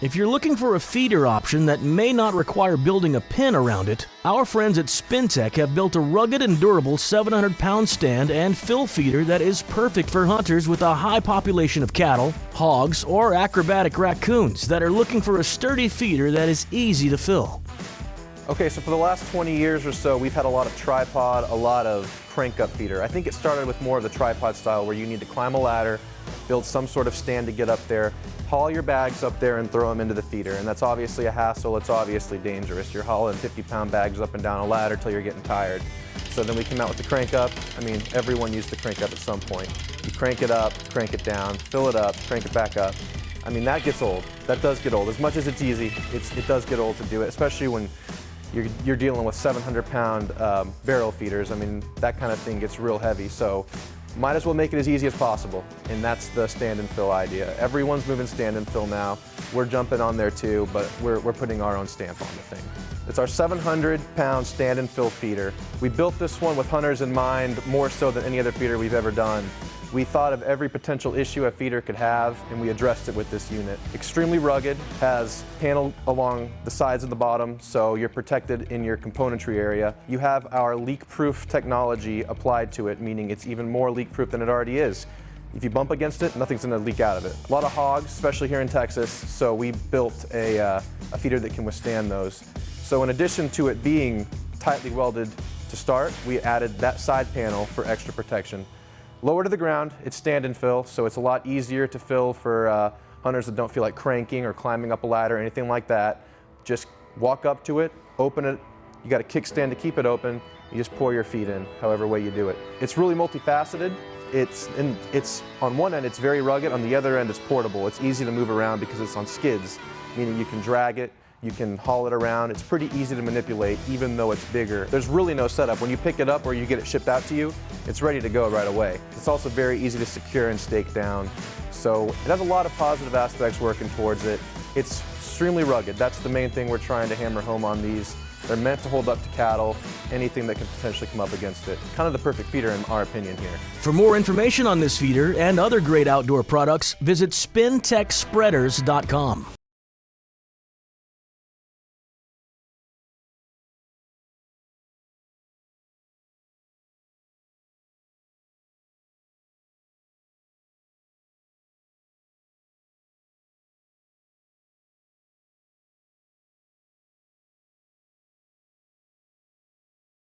If you're looking for a feeder option that may not require building a pen around it, our friends at Spintech have built a rugged and durable 700 pound stand and fill feeder that is perfect for hunters with a high population of cattle, hogs, or acrobatic raccoons that are looking for a sturdy feeder that is easy to fill. Okay, so for the last 20 years or so, we've had a lot of tripod, a lot of crank up feeder. I think it started with more of the tripod style where you need to climb a ladder, build some sort of stand to get up there, haul your bags up there and throw them into the feeder. And that's obviously a hassle, it's obviously dangerous. You're hauling 50 pound bags up and down a ladder till you're getting tired. So then we came out with the crank up. I mean, everyone used the crank up at some point. You crank it up, crank it down, fill it up, crank it back up. I mean, that gets old. That does get old. As much as it's easy, it's, it does get old to do it, especially when you're, you're dealing with 700 pound um, barrel feeders. I mean, that kind of thing gets real heavy. So might as well make it as easy as possible. And that's the stand and fill idea. Everyone's moving stand and fill now. We're jumping on there too, but we're, we're putting our own stamp on the thing. It's our 700 pound stand and fill feeder. We built this one with hunters in mind more so than any other feeder we've ever done. We thought of every potential issue a feeder could have, and we addressed it with this unit. Extremely rugged, has panel along the sides and the bottom, so you're protected in your componentry area. You have our leak-proof technology applied to it, meaning it's even more leak-proof than it already is. If you bump against it, nothing's going to leak out of it. A lot of hogs, especially here in Texas, so we built a, uh, a feeder that can withstand those. So in addition to it being tightly welded to start, we added that side panel for extra protection. Lower to the ground, it's stand and fill, so it's a lot easier to fill for uh, hunters that don't feel like cranking or climbing up a ladder or anything like that. Just walk up to it, open it, you got a kickstand to keep it open, you just pour your feet in, however way you do it. It's really multifaceted. It's, it's on one end, it's very rugged. On the other end, it's portable. It's easy to move around because it's on skids, meaning you can drag it, you can haul it around. It's pretty easy to manipulate, even though it's bigger. There's really no setup. When you pick it up or you get it shipped out to you, it's ready to go right away. It's also very easy to secure and stake down. So it has a lot of positive aspects working towards it. It's extremely rugged. That's the main thing we're trying to hammer home on these. They're meant to hold up to cattle, anything that can potentially come up against it. Kind of the perfect feeder in our opinion here. For more information on this feeder and other great outdoor products, visit spintechspreaders.com.